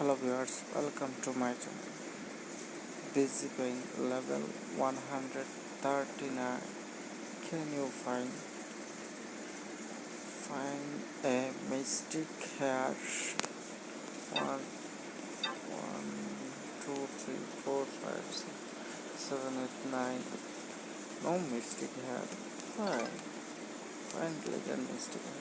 hello viewers welcome to my channel. Busy going level 139 can you find find a mystic hair one one two three four five six seven eight nine. No mystic hair find find legend mystic hair